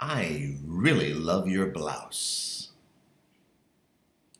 I really love your blouse.